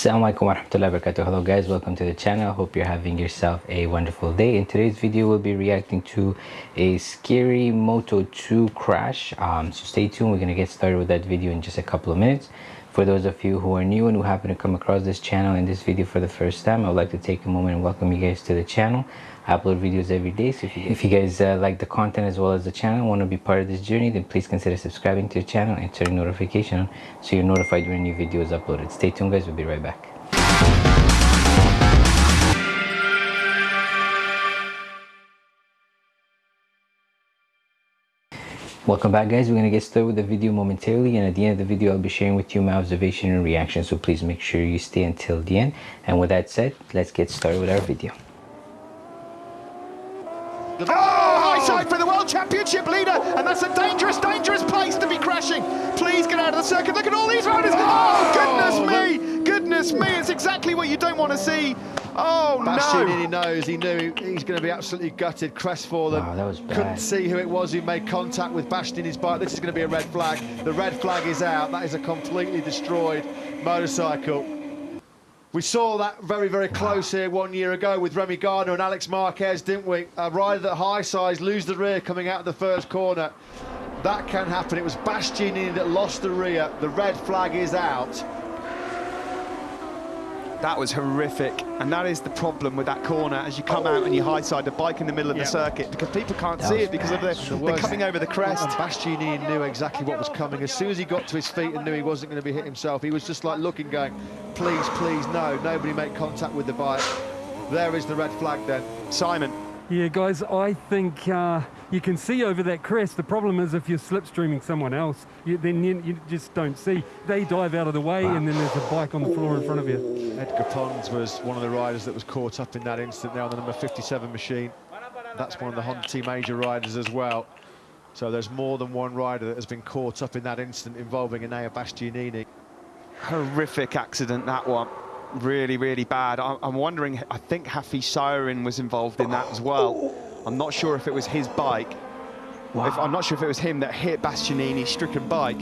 Assalamualaikum warahmatullahi wabarakatuh. Hello guys, welcome to the channel. Hope you're having yourself a wonderful day. In today's video, we'll be reacting to a scary Moto 2 crash. Um, so stay tuned, we're to get started with that video in just a couple of minutes. For those of you who are new and who happen to come across this channel and this video for the first time, I would like to take a moment and welcome you guys to the channel. I upload videos every day, so if you, if you guys uh, like the content as well as the channel, want to be part of this journey, then please consider subscribing to the channel and turning notification on so you're notified when a new video is uploaded. Stay tuned guys, we'll be right back. Welcome back guys, we're going to get started with the video momentarily and at the end of the video I'll be sharing with you my observation and reaction so please make sure you stay until the end and with that said, let's get started with our video. Oh, high side for the World Championship leader, and that's a dangerous, dangerous place to be crashing. Please get out of the circuit. Look at all these riders. Oh, oh goodness me, goodness me. It's exactly what you don't want to see. Oh, Bastianini no. knows, he knew he's going to be absolutely gutted, crestfallen. Wow, that was bad. Couldn't see who it was who made contact with Bastianini's bike. This is going to be a red flag. The red flag is out. That is a completely destroyed motorcycle. We saw that very, very close here one year ago with Remy Gardner and Alex Marquez, didn't we? A rider that high size, lose the rear coming out of the first corner. That can happen. It was Bastianini that lost the rear. The red flag is out. That was horrific, and that is the problem with that corner as you come out and you high side the bike in the middle of Yep. the circuit because people can't That see it because of bad. the, The they're coming over the crest. And Bastianini knew exactly what was coming. As soon as he got to his feet and knew he wasn't going to be hit himself, he was just like looking, going, please, please, no, nobody make contact with the bike. There is the red flag then. Simon, Yeah, guys, I think uh, you can see over that crest. The problem is if you're slipstreaming someone else, you, then you, you just don't see. They dive out of the way, and then there's a bike on the floor in front of you. Edgar Pons was one of the riders that was caught up in that incident there on the number 57 machine. That's one of the Honda Team Asia riders as well. So there's more than one rider that has been caught up in that incident involving Enea Bastianini. horrific accident that one. Really, really bad. I, I'm wondering, I think Hafizh Syahrin was involved in that as well. I'm not sure if it was his bike. If, I'm not sure if it was him that hit Bastianini's stricken bike.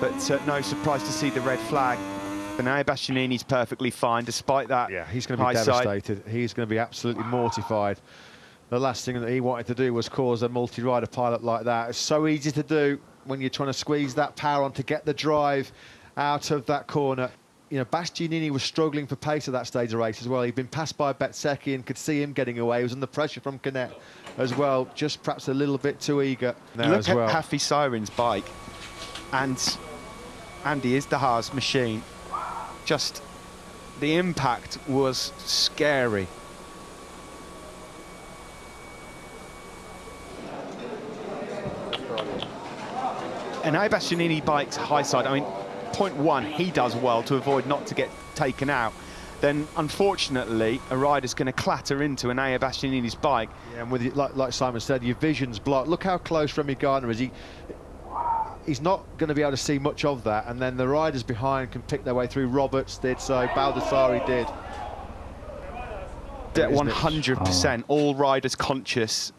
But uh, no surprise to see the red flag. But now Bastianini's perfectly fine despite that. Yeah, he's going to be high side. devastated. He's going to be absolutely mortified. The last thing that he wanted to do was cause a multi-rider pilot like that. It's so easy to do when you're trying to squeeze that power on to get the drive out of that corner. You know, Bastianini was struggling for pace at that stage of the race as well. He'd been passed by Bezzecchi and could see him getting away. He was under pressure from Canet as well, just perhaps a little bit too eager there Look as at well. Hafizh Syahrin's bike. And Andy is the Haas machine. Just the impact was scary. And now Bastianini bikes high side. I mean, point one, he does well to avoid not to get taken out. Then, unfortunately, a rider's going to clatter into Enea Bastianini's bike. Yeah, and with it, like, like Simon said, your vision's blocked. Look how close Remy Gardner is. He, he's not going to be able to see much of that. And then the riders behind can pick their way through. Roberts did so. Baldassarri did. At Isn't it? 100%, all riders conscious.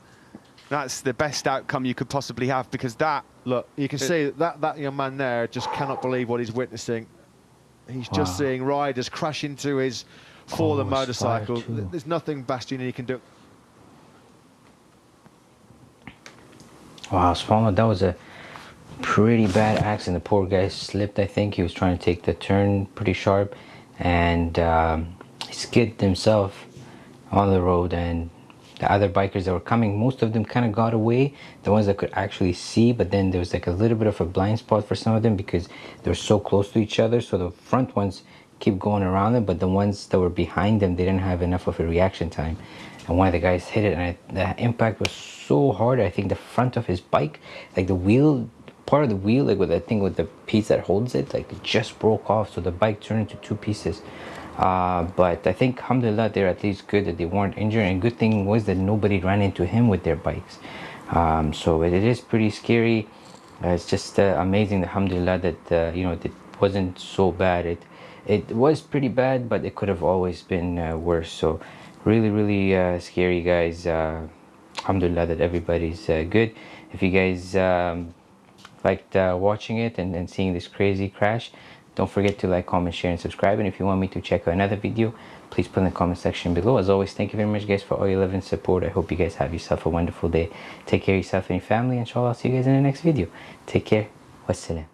That's the best outcome you could possibly have because that, Look, you can It- see that that young man there just cannot believe what he's witnessing. He's just seeing riders crash into his fallen Oh, it's fire motorcycle. There's nothing Bastianini can do. Wow, Spalma, that was a pretty bad accident. The poor guy slipped, I think. He was trying to take the turn pretty sharp and um, he skidded himself on the road and the other bikers that were coming, most of them kind of got away. The ones that could actually see, but then there was like a little bit of a blind spot for some of them because they were so close to each other. So the front ones keep going around them, but the ones that were behind them, they didn't have enough of a reaction time. And one of the guys hit it, and I, the impact was so hard. I think the front of his bike, like the wheel, part of the wheel, like with I thing with the piece that holds it, like it just broke off. So the bike turned into two pieces. Uh, but I think, alhamdulillah, they're at least good that they weren't injured. And good thing was that nobody ran into him with their bikes. Um, so it, it is pretty scary. Uh, it's just uh, amazing, alhamdulillah, that uh, you know it wasn't so bad. It it was pretty bad, but it could have always been uh, worse. So really, really uh, scary, guys. Alhamdulillah that everybody's good. If you guys um, liked watching it and, and seeing this crazy crash, don't forget to like comment share and subscribe. And if you want me to check out another video please put in the comment section below. As always thank you very much guys for all your love and support. I hope you guys have yourself a wonderful day. Take care of yourself and your family. Inshallah i'll see you guys in the next video. Take care. Wassalam